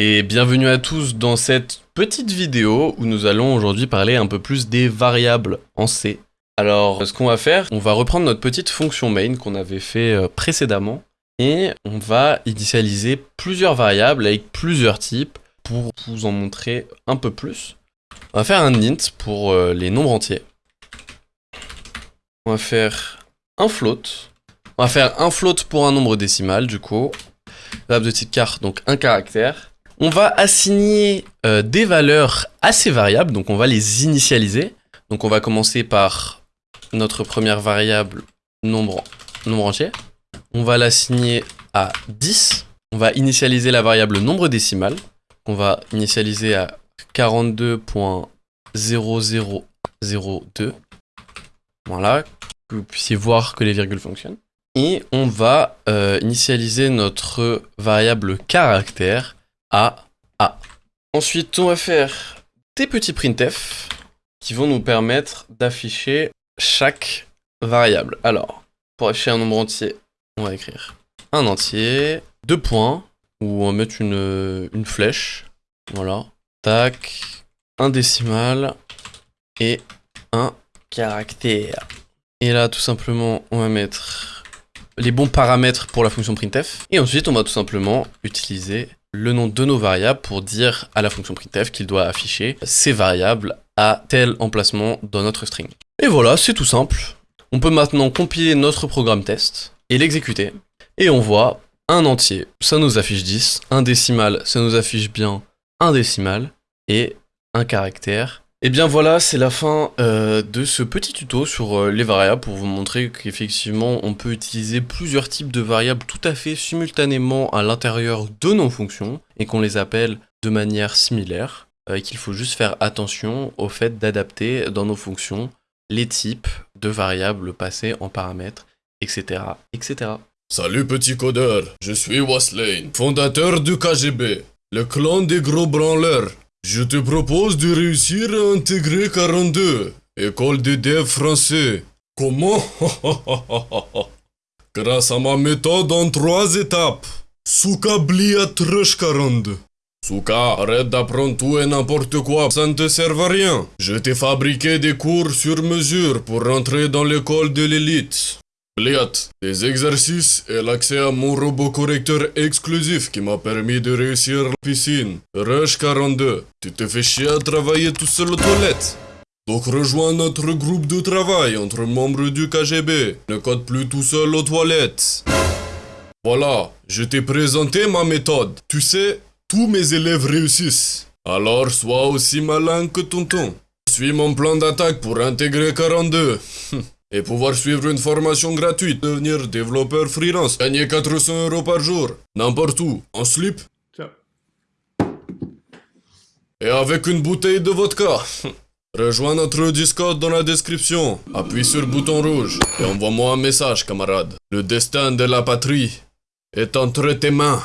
et bienvenue à tous dans cette petite vidéo où nous allons aujourd'hui parler un peu plus des variables en C. Alors ce qu'on va faire, on va reprendre notre petite fonction main qu'on avait fait euh, précédemment et on va initialiser plusieurs variables avec plusieurs types pour vous en montrer un peu plus. On va faire un int pour euh, les nombres entiers. On va faire un float. On va faire un float pour un nombre décimal du coup. Variable de type car, donc un caractère. On va assigner euh, des valeurs à ces variables, donc on va les initialiser. Donc on va commencer par notre première variable nombre, entier. On va l'assigner à 10. On va initialiser la variable nombre décimal. On va initialiser à 42.0002. Voilà, que vous puissiez voir que les virgules fonctionnent. Et on va euh, initialiser notre variable caractère à A. Ensuite, on va faire des petits printf qui vont nous permettre d'afficher chaque variable. Alors, pour afficher un nombre entier, on va écrire un entier, deux points, ou on va mettre une, une flèche. Voilà. Tac, un décimal et un caractère. Et là, tout simplement, on va mettre les bons paramètres pour la fonction printf. Et ensuite, on va tout simplement utiliser le nom de nos variables pour dire à la fonction printf qu'il doit afficher ces variables à tel emplacement dans notre string. Et voilà, c'est tout simple. On peut maintenant compiler notre programme test et l'exécuter. Et on voit un entier, ça nous affiche 10, un décimal, ça nous affiche bien un décimal, et un caractère. Et bien voilà, c'est la fin euh, de ce petit tuto sur euh, les variables pour vous montrer qu'effectivement on peut utiliser plusieurs types de variables tout à fait simultanément à l'intérieur de nos fonctions et qu'on les appelle de manière similaire euh, et qu'il faut juste faire attention au fait d'adapter dans nos fonctions les types de variables passées en paramètres, etc. etc. Salut petit codeur, je suis Waslane, fondateur du KGB, le clan des gros branleurs. Je te propose de réussir à intégrer 42, école de dev français. Comment? Grâce à ma méthode en trois étapes. Souka blia trush 42. Souka, arrête d'apprendre tout et n'importe quoi, ça ne te sert à rien. Je t'ai fabriqué des cours sur mesure pour rentrer dans l'école de l'élite. Bliat, des exercices et l'accès à mon robot correcteur exclusif qui m'a permis de réussir la piscine. Rush 42, tu te fais chier à travailler tout seul aux toilettes. Donc rejoins notre groupe de travail entre membres du KGB. Ne code plus tout seul aux toilettes. Voilà, je t'ai présenté ma méthode. Tu sais, tous mes élèves réussissent. Alors sois aussi malin que tonton. Suis mon plan d'attaque pour intégrer 42. et pouvoir suivre une formation gratuite, devenir développeur freelance, gagner 400 euros par jour, n'importe où, en slip. Ciao. Et avec une bouteille de vodka. Rejoins notre Discord dans la description, appuie sur le bouton rouge et envoie-moi un message, camarade. Le destin de la patrie est entre tes mains.